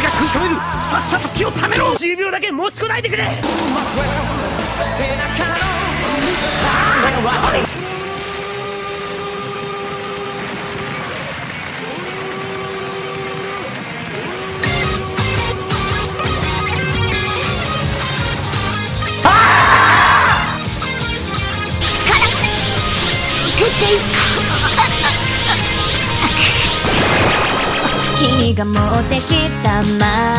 俺が食い止めるさっさと気をためろ。10秒だけ持ちこないでくれていく君が持ってきた漫画